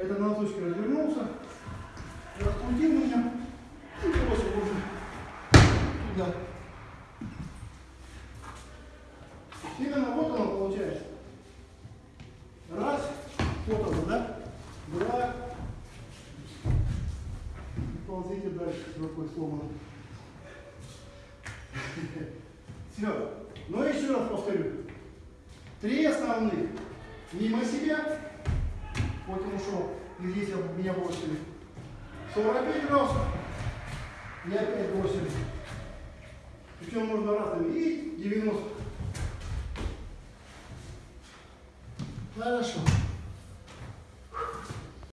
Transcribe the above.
Это на носочке развернулся, раскрутил меня и бросил уже туда. Именно вот оно получается. Раз, вот оно, да? Два. И ползите дальше с рукой сломанной. Все. Но еще раз повторю. Три основных. Мимо себя. Вот он ушел. И здесь меня бросили. 45 раз. И опять бросили. Причем можно разными. И 90. Хорошо.